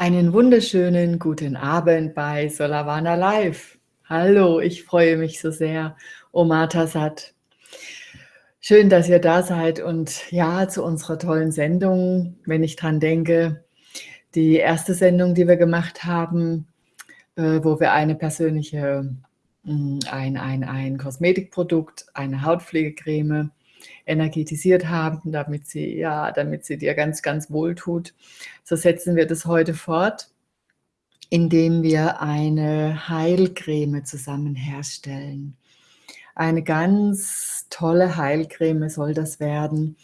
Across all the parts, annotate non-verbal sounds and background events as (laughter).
Einen wunderschönen guten Abend bei Solavana Live. Hallo, ich freue mich so sehr. Omata Sat. Schön, dass ihr da seid und ja, zu unserer tollen Sendung, wenn ich dran denke, die erste Sendung, die wir gemacht haben, äh, wo wir eine persönliche, mm, ein, ein, ein Kosmetikprodukt, eine Hautpflegecreme energetisiert haben, damit sie, ja, damit sie dir ganz, ganz wohl tut. So setzen wir das heute fort, indem wir eine Heilcreme zusammen herstellen. Eine ganz tolle Heilcreme soll das werden.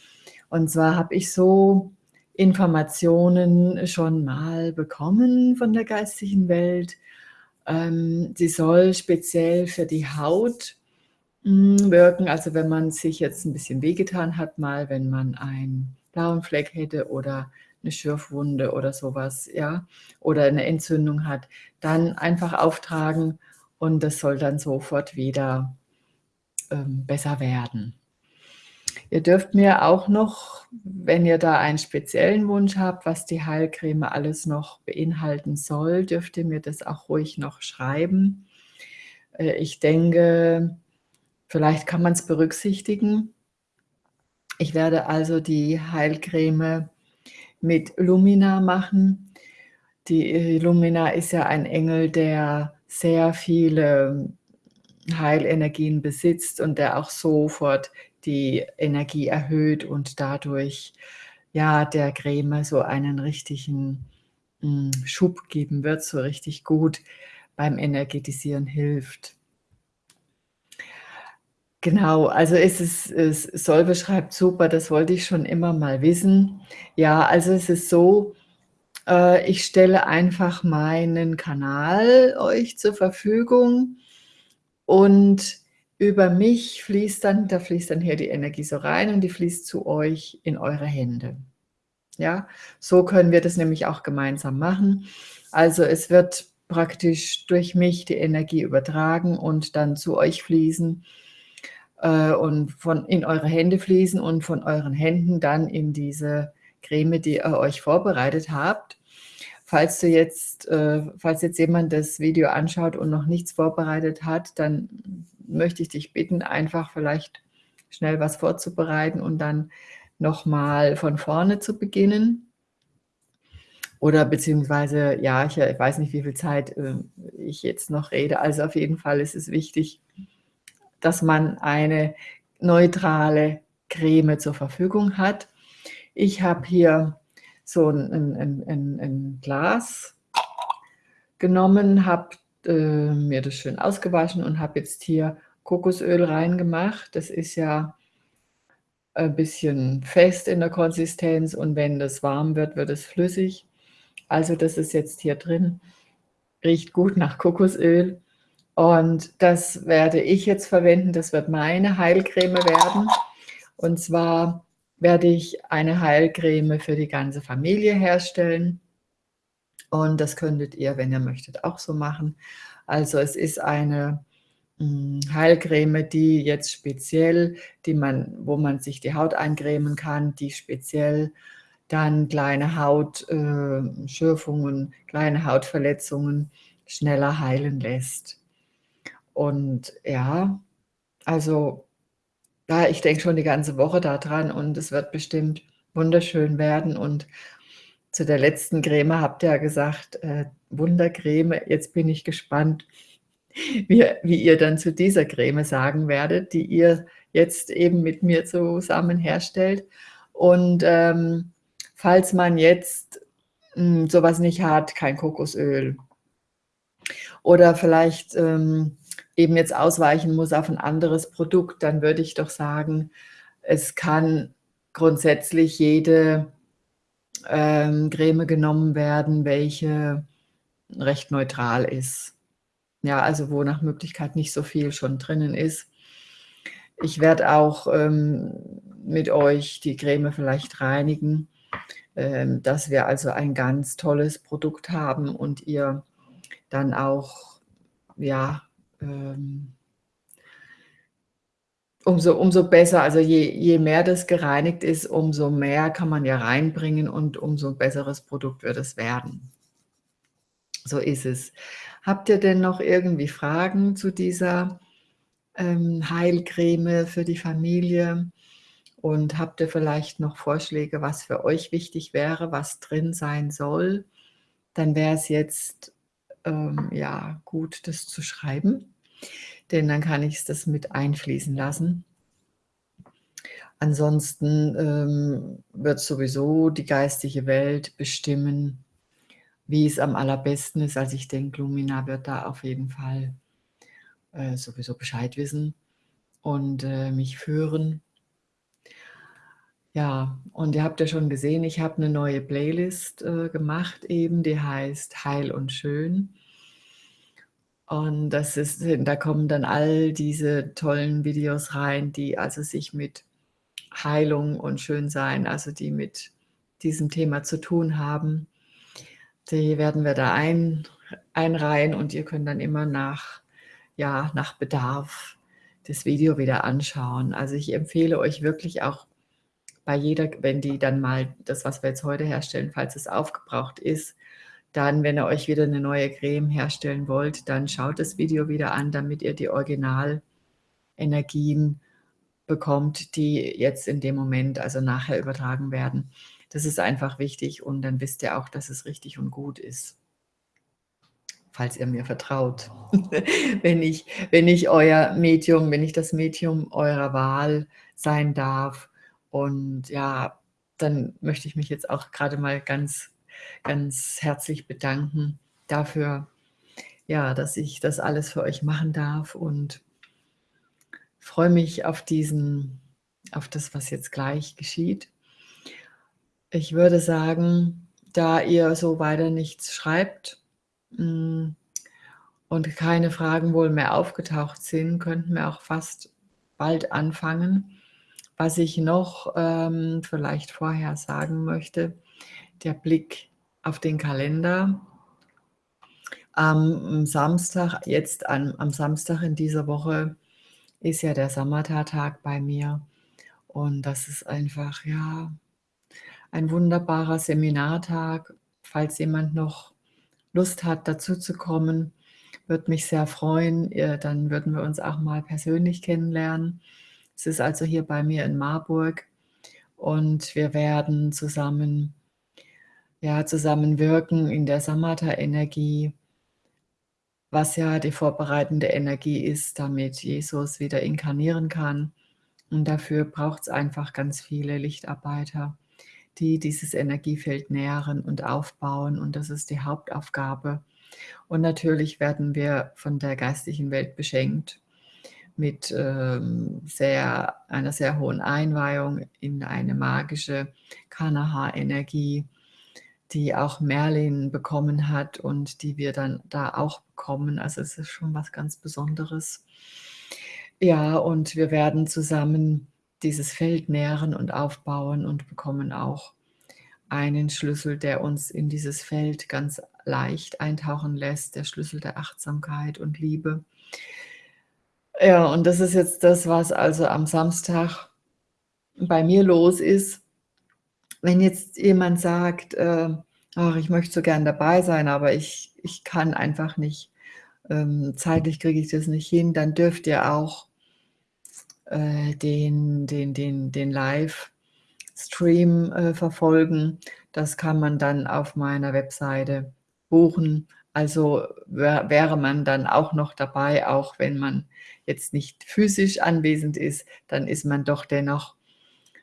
Und zwar habe ich so Informationen schon mal bekommen von der geistigen Welt. Ähm, sie soll speziell für die Haut wirken. Also wenn man sich jetzt ein bisschen wehgetan hat, mal wenn man einen blauen Fleck hätte oder eine Schürfwunde oder sowas, ja, oder eine Entzündung hat, dann einfach auftragen und das soll dann sofort wieder ähm, besser werden. Ihr dürft mir auch noch, wenn ihr da einen speziellen Wunsch habt, was die Heilcreme alles noch beinhalten soll, dürft ihr mir das auch ruhig noch schreiben. Äh, ich denke, Vielleicht kann man es berücksichtigen. Ich werde also die Heilcreme mit Lumina machen. Die äh, Lumina ist ja ein Engel, der sehr viele Heilenergien besitzt und der auch sofort die Energie erhöht und dadurch ja der Creme so einen richtigen hm, Schub geben wird, so richtig gut beim Energetisieren hilft. Genau, also es ist es Sol beschreibt super, das wollte ich schon immer mal wissen. Ja, also es ist so, äh, ich stelle einfach meinen Kanal euch zur Verfügung und über mich fließt dann da fließt dann hier die Energie so rein und die fließt zu euch in eure Hände. Ja, so können wir das nämlich auch gemeinsam machen. Also es wird praktisch durch mich die Energie übertragen und dann zu euch fließen und von in eure Hände fließen und von euren Händen dann in diese Creme, die ihr euch vorbereitet habt. Falls du jetzt, äh, falls jetzt jemand das Video anschaut und noch nichts vorbereitet hat, dann möchte ich dich bitten, einfach vielleicht schnell was vorzubereiten und dann nochmal von vorne zu beginnen. Oder beziehungsweise, ja, ich, ich, weiß nicht, wie viel Zeit äh, ich jetzt noch rede. Also auf jeden Fall ist es wichtig, dass man eine neutrale Creme zur Verfügung hat. Ich habe hier so ein, ein, ein, ein Glas genommen, habe äh, mir das schön ausgewaschen und habe jetzt hier Kokosöl reingemacht. Das ist ja ein bisschen fest in der Konsistenz und wenn das warm wird, wird es flüssig. Also das ist jetzt hier drin, riecht gut nach Kokosöl und das werde ich jetzt verwenden, das wird meine Heilcreme werden. Und zwar werde ich eine Heilcreme für die ganze Familie herstellen. Und das könntet ihr, wenn ihr möchtet, auch so machen. Also es ist eine hm, Heilcreme, die jetzt speziell, die man, wo man sich die Haut eincremen kann, die speziell dann kleine Hautschürfungen, äh, kleine Hautverletzungen schneller heilen lässt. Und ja, also ja, ich denke schon die ganze Woche daran und es wird bestimmt wunderschön werden. Und zu der letzten Creme habt ihr ja gesagt, äh, Wundercreme, jetzt bin ich gespannt, (laughs) wie, wie ihr dann zu dieser Creme sagen werdet, die ihr jetzt eben mit mir zusammen herstellt. Und ähm, falls man jetzt mh, hm, sowas nicht hat, kein Kokosöl oder vielleicht ähm, eben jetzt ausweichen muss auf ein anderes Produkt, dann würde ich doch sagen, es kann grundsätzlich jede ähm, Creme genommen werden, welche recht neutral ist. Ja, also wo nach Möglichkeit nicht so viel schon drinnen ist. Ich werde auch ähm, mit euch die Creme vielleicht reinigen, ähm, dass wir also ein ganz tolles Produkt haben und ihr dann auch ja, ähm, umso, umso besser, also je, je mehr das gereinigt ist, umso mehr kann man ja reinbringen und umso besseres Produkt wird es werden. So ist es. Habt ihr denn noch irgendwie Fragen zu dieser, ähm, Heilcreme für die Familie? Und habt ihr vielleicht noch Vorschläge, was für euch wichtig wäre, was drin sein soll? Dann wäre es jetzt, ähm, ja, gut, das zu schreiben, denn dann kann ich's das mit einfließen lassen. Ansonsten, ähm, wird sowieso die geistige Welt bestimmen, wie es am allerbesten ist. Also, ich denke, Lumina wird da auf jeden Fall, äh, sowieso Bescheid wissen und, äh, mich führen. Ja, und ihr habt ja schon gesehen, ich habe 'ne neue Playlist, äh, gemacht eben, die heißt „Heil und Schön“. Und das ist da kommen dann all diese tollen Videos rein, die also sich mit Heilung und Schönsein also, die mit diesem Thema zu tun haben. Die werden wir da ein einreihen und ihr könnt dann immer nach ja, nach Bedarf das Video wieder anschauen. Also, ich empfehle euch wirklich auch bei jeder wenn die dann mal das, was wir jetzt heute herstellen falls es aufgebraucht ist, dann, wenn ihr euch wieder 'ne neue Creme herstellen wollt, dann schaut das Video wieder an, damit ihr die Originalenergien bekommt, die jetzt in dem Moment also, nachher übertragen werden. Das ist einfach wichtig und dann wisst ihr auch, dass es richtig und gut ist. Falls ihr mir vertraut. (laughs) Wenn ich wenn ich euer Medium wenn ich das Medium eurer Wahl sein darf und ja, dann möchte ich mich jetzt auch grade mal ganz ganz herzlich bedanken dafür, ja, dass ich das alles für euch machen darf und freue mich auf diesen auf das, was jetzt gleich geschieht. Ich würde sagen, da ihr so weiter nichts schreibt, hm, und keine Fragen wohl mehr aufgetaucht sind, könnten wir auch fast bald anfangen. Was ich noch, ähm, vielleicht vorher sagen möchte, der Blick auf den Kalender. Am Samstag jetzt an am Samstag in dieser Woche ist ja der Samatha-Tag bei mir und das ist einfach, ja, ein wunderbarer Seminartag. Falls jemand noch Lust hat, dazuzukommen, würde mich sehr freuen. Äh, dann würden wir uns auch mal persönlich kennenlernen. Es ist also hier bei mir in Marburg und wir werden zusammen ja, zusammen wirken in der Samatha-Energie was ja die vorbereitende Energie ist, damit Jesus wieder inkarnieren kann. Und dafür braucht's einfach ganz viele Lichtarbeiter, die dieses Energiefeld nähren und aufbauen und das ist die Hauptaufgabe. Und natürlich werden wir von der geistigen Welt beschenkt mit, ähm, sehr einer sehr hohen Einweihung in eine magische Kanaha-Energie, die auch Merlin bekommen hat und die wir dann da auch bekommen. Also, es ist schon was ganz Besonderes. Ja, und wir werden zusammen dieses Feld nähren und aufbauen und bekommen auch einen Schlüssel, der uns in dieses Feld ganz leicht eintauchen lässt, der Schlüssel der Achtsamkeit und Liebe. Ja, und das ist jetzt das, was also am Samstag bei mir los ist. Wenn jetzt jemand sagt, äh: „Ach, ich möchte so gern dabei sein, aber ich ich kann einfach nicht, ähm, zeitlich kriege ich das nicht hin“, dann dürft ihr auch äh, den den den den Livestream, äh, verfolgen. Das kann man dann auf meiner Webseite buchen. Also, wä wäre man dann auch noch dabei, auch wenn man jetzt nicht physisch anwesend ist, dann ist man doch dennoch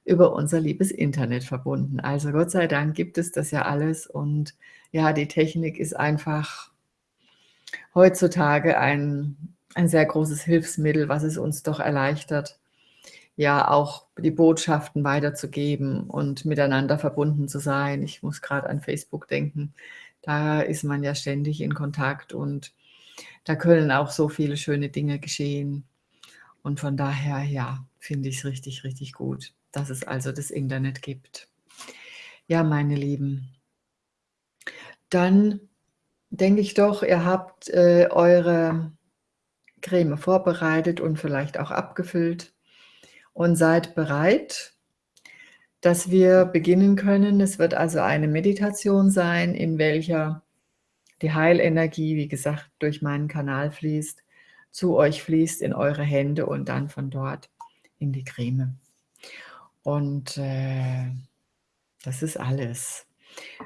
über unser liebes Internet verbunden. Also, Gott sei Dank gibt es das ja alles und ja, die Technik ist einfach heutzutage ein ein sehr großes Hilfsmittel, was es uns doch erleichtert, ja, auch die Botschaften weiterzugeben und miteinander verbunden zu sein. Ich muss grad an Facebook denken. Da ist man ja ständig in Kontakt und da können auch so viele schöne Dinge geschehen. Und von daher, ja, finde ich's richtig, richtig gut dass es also das Internet gibt. Ja, meine Lieben dann denke ich doch, ihr habt, äh, eure Creme vorbereitet und vielleicht auch abgefüllt und seid bereit, dass wir beginnen können. Es wird also eine Meditation sein, in welcher die Heilenergie, wie gesagt, durch meinen Kanal fließt, zu euch fließt in eure Hände und dann von dort in die Creme. Und äh, das ist alles.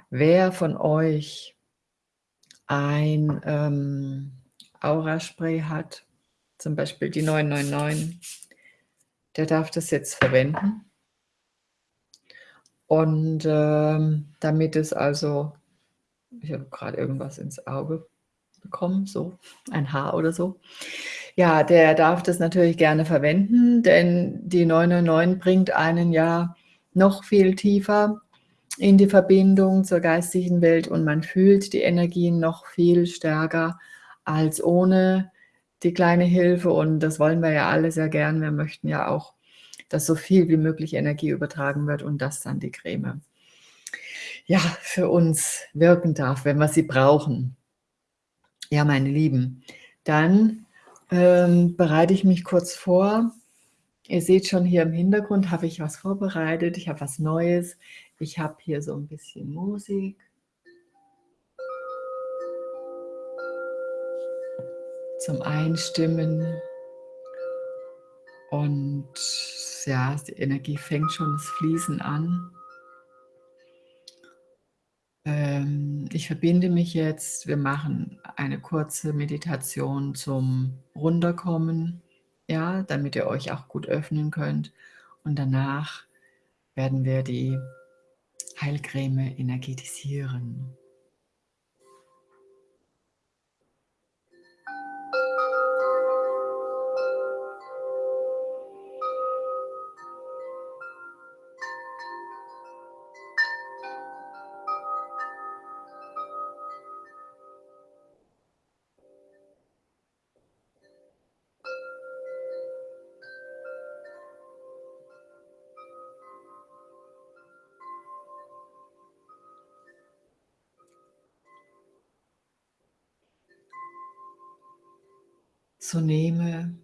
Wer von euch ein ähm, Aura-Spray hat, zum Beispiel die 999, der darf das jetzt verwenden. Und ähm, damit es also, ich habe gerade irgendwas ins Auge bekommen, so ein Haar oder so. Ja, der darf das natürlich gerne verwenden, denn die 999 bringt einen ja noch viel tiefer in die Verbindung zur geistigen Welt und man fühlt die Energien noch viel stärker als ohne die kleine Hilfe und das wollen wir ja alle sehr gern. Wir möchten ja auch, dass so viel wie möglich Energie übertragen wird und das dann die Creme ja, für uns wirken darf, wenn wir sie brauchen. Ja, meine Lieben, dann ähm, bereite ich mich kurz vor. Ihr seht schon hier im Hintergrund habe ich was vorbereitet. Ich habe was Neues. Ich habe hier so ein bisschen Musik. Zum Einstimmen. Und ja, die Energie fängt schon das Fließen an. Ähm, ich verbinde mich jetzt, wir machen eine kurze Meditation zum Runterkommen, ja, damit ihr euch auch gut öffnen könnt. Und danach werden wir die Heilcreme energetisieren. So nehme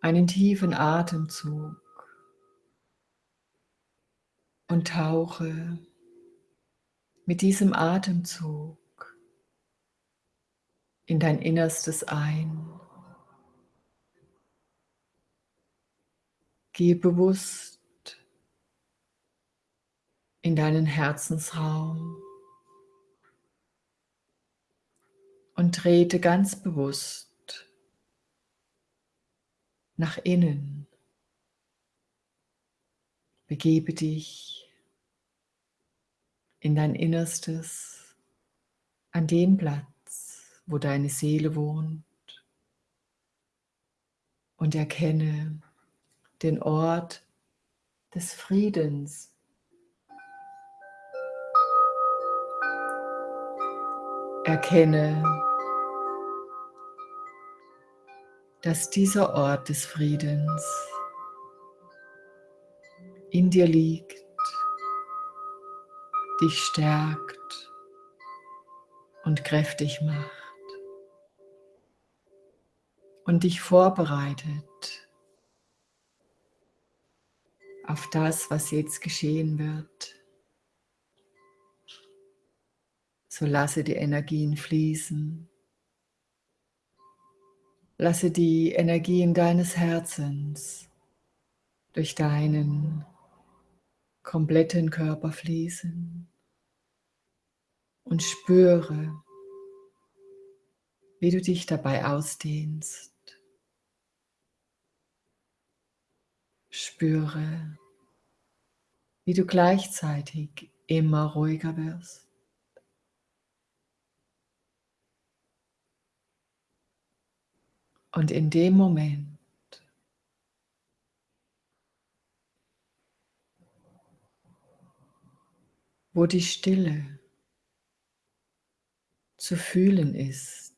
einen tiefen Atemzug und tauche mit diesem Atemzug in dein Innerstes ein. Gehe bewusst in deinen Herzensraum und trete ganz bewusst nach innen. Begebe dich in dein Innerstes, an den Platz, wo deine Seele wohnt und erkenne den Ort des Friedens. Erkenne dass dieser Ort des Friedens in dir liegt, dich stärkt und kräftig macht und dich vorbereitet auf das, was jetzt geschehen wird. So lasse die Energien fließen. Lasse die Energien deines Herzens durch deinen kompletten Körper fließen und spüre, wie du dich dabei ausdehnst. Spüre, wie du gleichzeitig immer ruhiger wirst. Und in dem Moment, wo die Stille zu fühlen ist,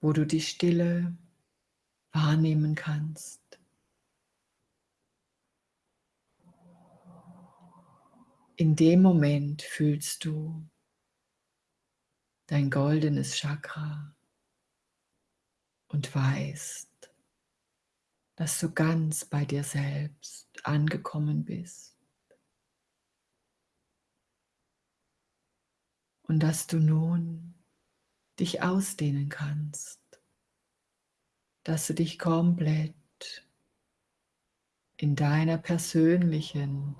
wo du die Stille wahrnehmen kannst. In dem Moment fühlst du dein goldenes Chakra und weißt, dass du ganz bei dir selbst angekommen bist. und dass du nun dich ausdehnen kannst, dass du dich komplett in deiner persönlichen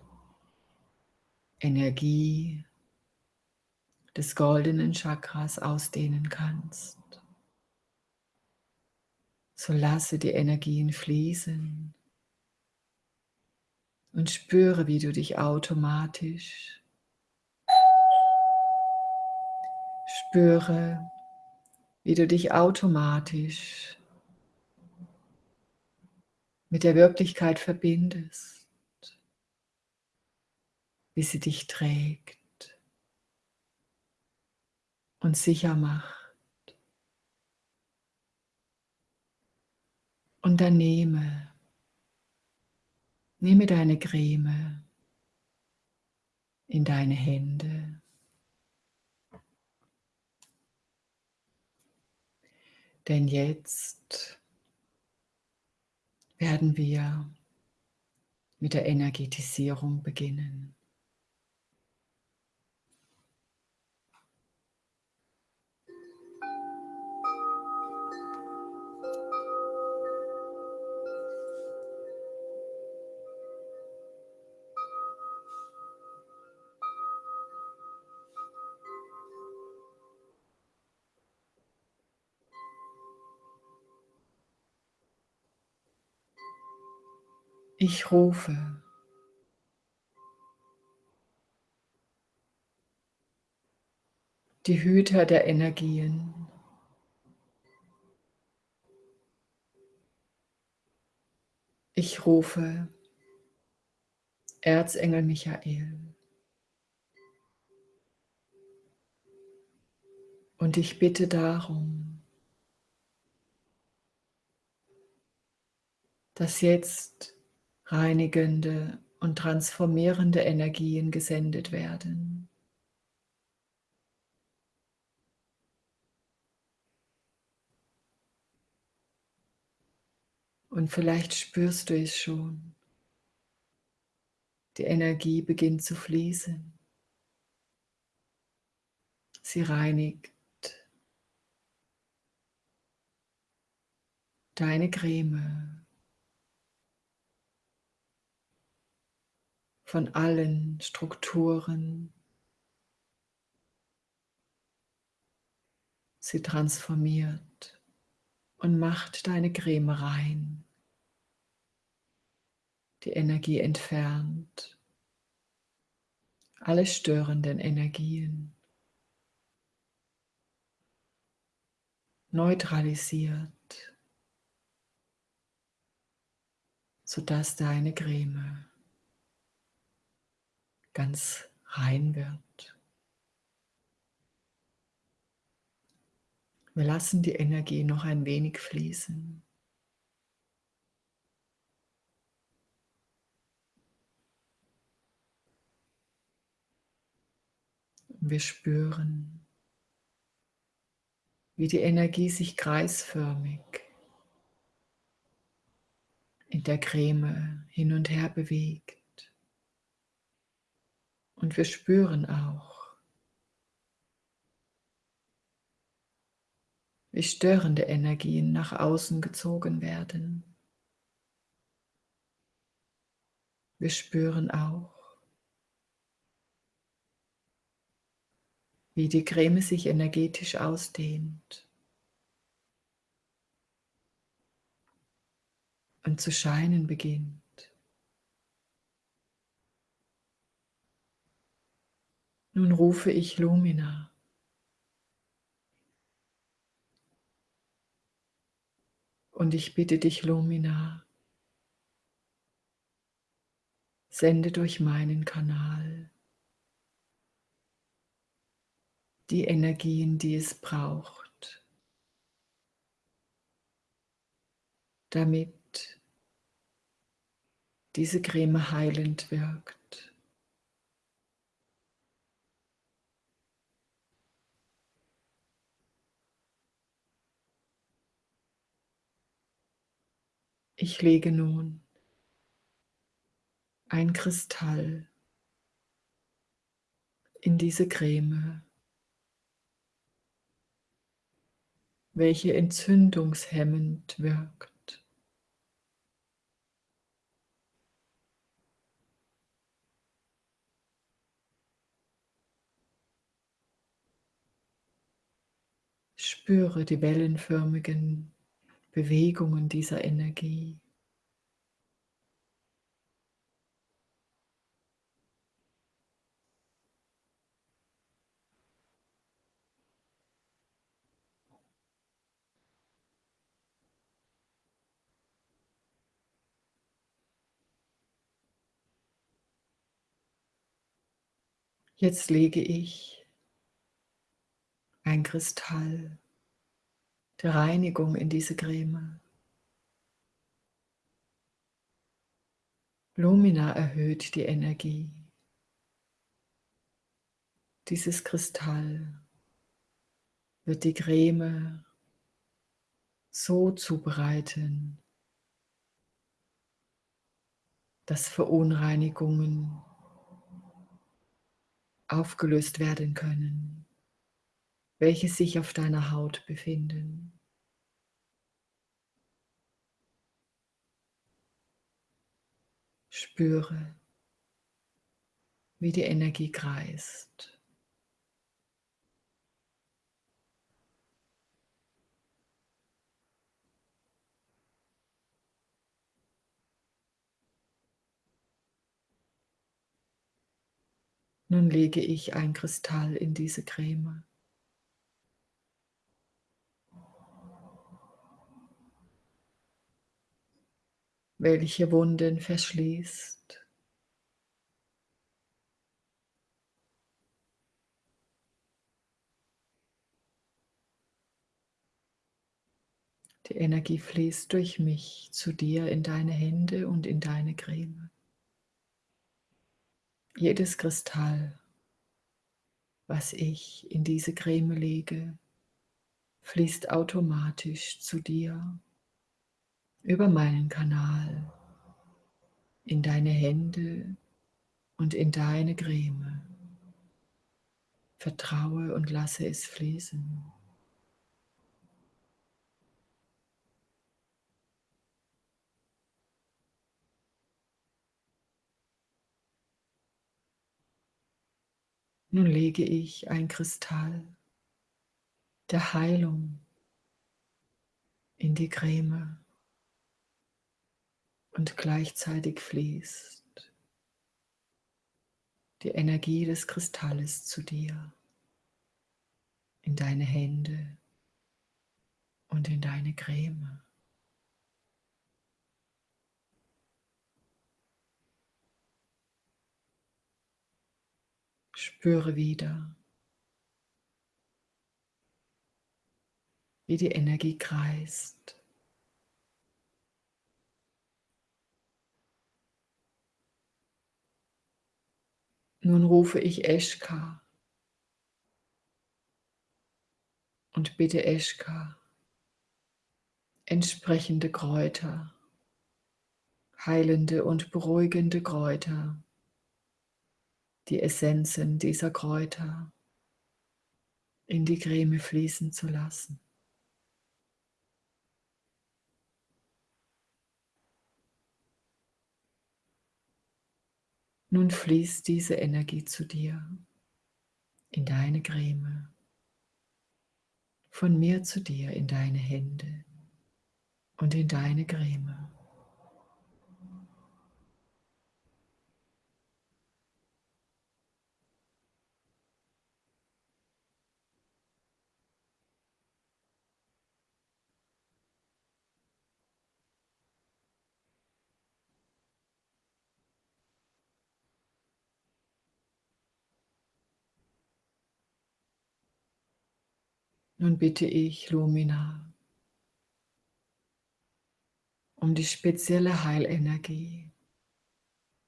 Energie des goldenen Chakras ausdehnen kannst. So lasse die Energien fließen und spüre, wie du dich automatisch spüre, wie du dich automatisch mit der Wirklichkeit verbindest, wie sie dich trägt und sicher macht. Und dann nehme, nehme deine Creme in deine Hände. Denn jetzt werden wir mit der Energetisierung beginnen. Ich rufe. Die Hüter der Energien. Ich rufe Erzengel Michael. Und ich bitte darum, dass jetzt reinigende und transformierende Energien gesendet werden. Und vielleicht spürst du es schon. Die Energie beginnt zu fließen. Sie reinigt deine Creme. Von allen Strukturen. Sie transformiert und macht deine Creme rein. Die Energie entfernt. Alle störenden Energien. Neutralisiert, sodass deine Creme ganz rein wird. Wir lassen die Energie noch ein wenig fließen. Wir spüren, wie die Energie sich kreisförmig in der Creme hin und her bewegt. Und wir spüren auch, wie störende Energien nach außen gezogen werden. Wir spüren auch, wie die Creme sich energetisch ausdehnt und zu scheinen beginnt. Nun rufe ich Lumina. Und ich bitte dich, Lumina, sende durch meinen Kanal die Energien, die es braucht, damit diese Creme heilend wirkt. Ich lege nun ein Kristall in diese Creme, welche entzündungshemmend wirkt. Spüre die wellenförmigen Bewegungen dieser Energie. Jetzt lege ich ein Kristall der Reinigung in diese Creme. Lumina erhöht die Energie. Dieses Kristall wird die Creme so zubereiten, dass Verunreinigungen aufgelöst werden können, welche sich auf deiner Haut befinden. Spüre, wie die Energie kreist. Nun lege ich ein Kristall in diese Creme. Welche Wunden verschließt. Die Energie fließt durch mich zu dir in deine Hände und in deine Creme. Jedes Kristall, was ich in diese Creme lege, fließt automatisch zu dir über meinen Kanal in deine Hände und in deine Creme. Vertraue und lasse es fließen. Nun lege ich ein Kristall der Heilung in die Creme und gleichzeitig fließt die Energie des Kristalles zu dir, in deine Hände und in deine Creme. Spüre wieder, wie die Energie kreist. Nun rufe ich Eschka und bitte Eschka, entsprechende Kräuter, heilende und beruhigende Kräuter die Essenzen dieser Kräuter in die Creme fließen zu lassen. Nun fließt diese Energie zu dir in deine Creme, von mir zu dir in deine Hände und in deine Creme. Nun bitte ich Lumina um die spezielle Heilenergie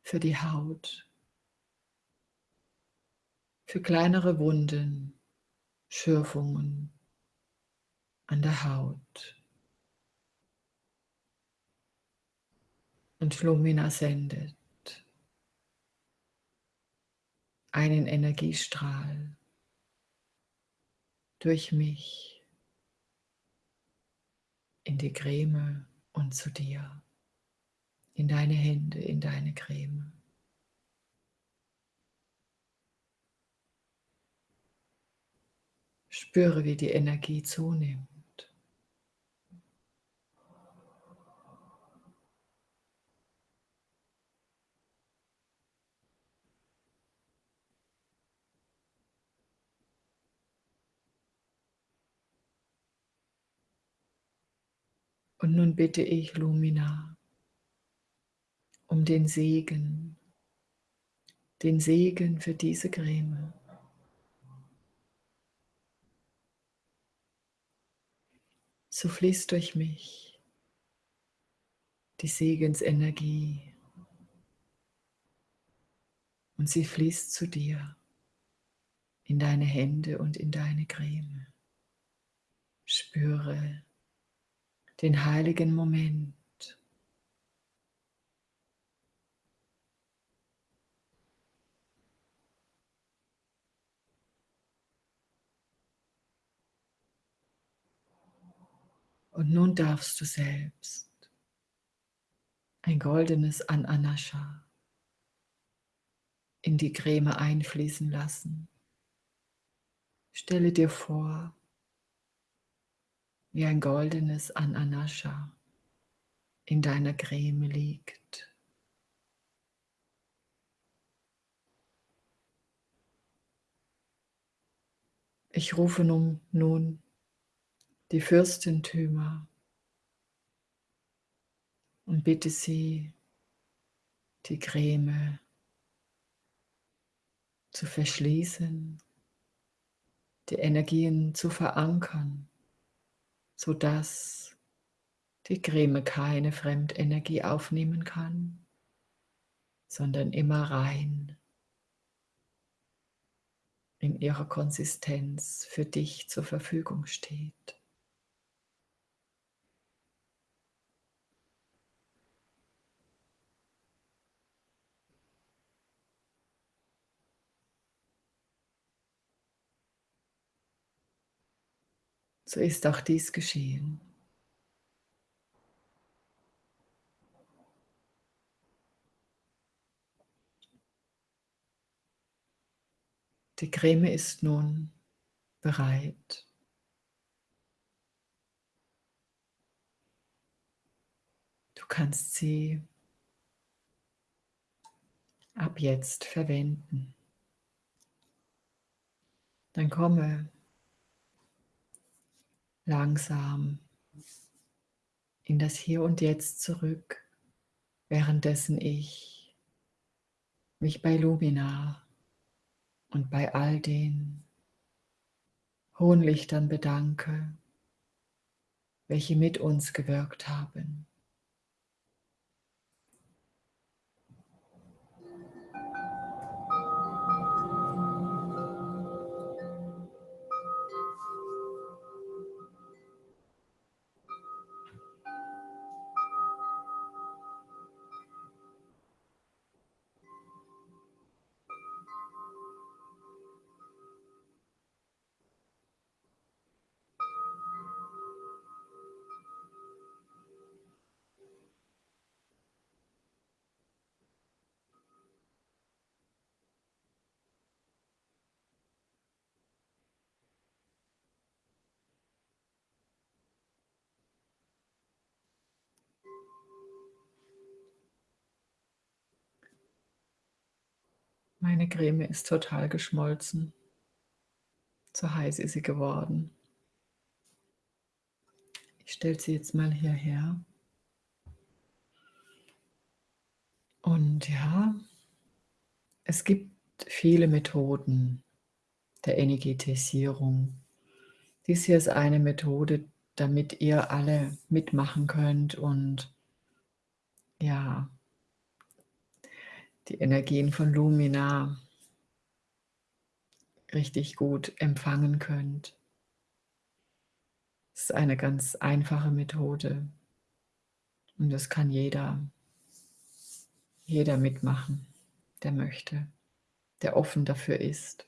für die Haut, für kleinere Wunden, Schürfungen an der Haut. Und Lumina sendet einen Energiestrahl durch mich in die Creme und zu dir. In deine Hände, in deine Creme. Spüre, wie die Energie zunimmt. Und nun bitte ich Lumina um den Segen, den Segen für diese Creme. So fließt durch mich die Segensenergie und sie fließt zu dir in deine Hände und in deine Creme. Spüre den heiligen Moment. Und nun darfst du selbst ein goldenes Ananascha in die Creme einfließen lassen. Stelle dir vor, wie ein goldenes Ananascha in deiner Creme liegt. Ich rufe nun, nun die Fürstentümer und bitte sie, die Creme zu verschließen, die Energien zu verankern, sodass die Creme keine Fremdenergie aufnehmen kann, sondern immer rein in ihrer Konsistenz für dich zur Verfügung steht. So ist auch dies geschehen. Die Creme ist nun bereit. Du kannst sie ab jetzt verwenden. Dann komme langsam in das Hier und Jetzt zurück, währenddessen ich mich bei Lumina und bei all den hohen Lichtern bedanke, welche mit uns gewirkt haben. Meine Creme ist total geschmolzen. So heiß ist sie geworden. Ich stelle sie jetzt mal hierher. Und ja, es gibt viele Methoden der Energetisierung. Dies hier ist eine Methode, damit ihr alle mitmachen könnt und ja, die Energien von Lumina richtig gut empfangen könnt. Es ist eine ganz einfache Methode und das kann jeder, jeder mitmachen, der möchte, der offen dafür ist.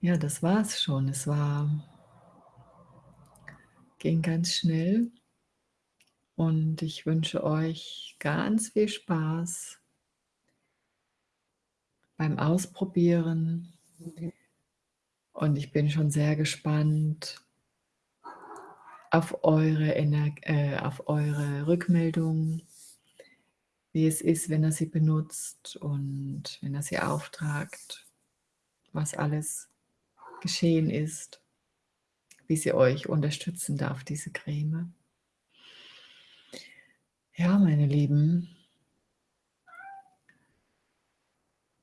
Ja, das war's schon. Es war ging ganz schnell. Und ich wünsche euch ganz viel Spaß beim Ausprobieren. Und ich bin schon sehr gespannt auf eure Ener äh, auf eure Rückmeldung, wie es ist, wenn ihr sie benutzt und wenn ihr sie auftragt, was alles geschehen ist, wie sie euch unterstützen darf, diese Creme. Ja, meine Lieben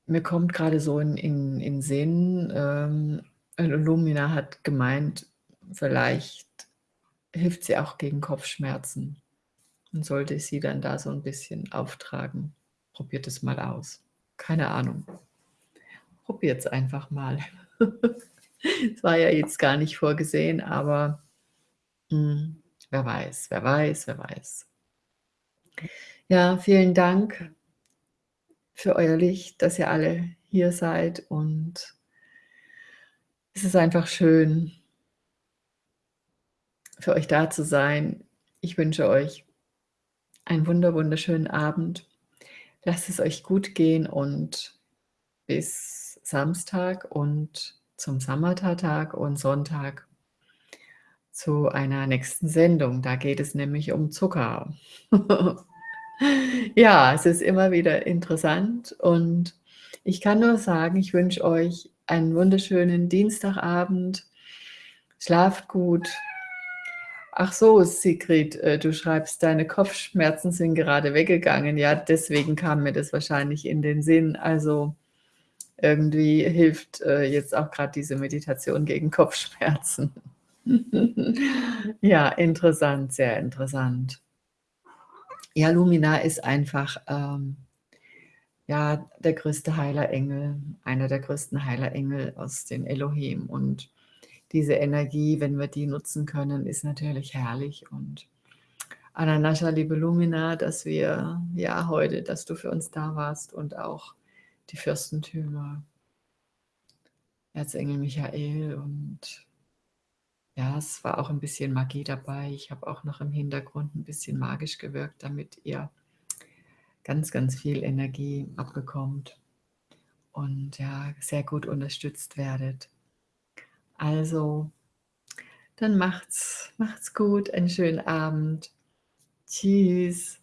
mir kommt grade so in in in Sinn, ähm, Lumina hat gemeint, vielleicht hilft sie auch gegen Kopfschmerzen und sollte ich sie dann da so 'n bisschen auftragen. Probiert es mal aus. Keine Ahnung. Probiert's einfach mal. (laughs) Es war ja jetzt gar nicht vorgesehen, aber, hm, wer weiß, wer weiß, wer weiß. Ja, vielen Dank für euer Licht, dass ihr alle hier seid und es ist einfach schön für euch da zu sein. Ich wünsche euch einen wunder wunderschönen Abend. Lasst es euch gut gehen und bis Samstag und zum Samatha-Tag und Sonntag zu einer nächsten Sendung. Da geht es nämlich um Zucker. (laughs) Ja, es ist immer wieder interessant und ich kann nur sagen, ich wünsche euch einen wunderschönen Dienstagabend. Schlaft gut. Ach so, Sigrid, äh, du schreibst, deine Kopfschmerzen sind gerade weggegangen. Ja, deswegen kam mir das wahrscheinlich in den Sinn. Also, irgendwie hilft, äh, jetzt auch grad diese Meditation gegen Kopfschmerzen. (laughs) Ja, interessant, sehr interessant. Ja, Lumina ist einfach, ähm, ja, der größte Heilerengel, einer der größten Heilerengel aus den Elohim und diese Energie, wenn wir die nutzen können, ist natürlich herrlich und Ananascha, liebe Lumina, dass wir ja, heute dass du für uns da warst und auch die Fürstentümer. Erzengel Michael und ja, es war auch 'n bisschen Magie dabei. Ich habe auch noch im Hintergrund 'n bisschen magisch gewirkt, damit ihr ganz, ganz viel Energie abbekommt und ja, sehr gut unterstützt werdet. Also, dann macht's macht's gut, einen schönen Abend. Tschüss.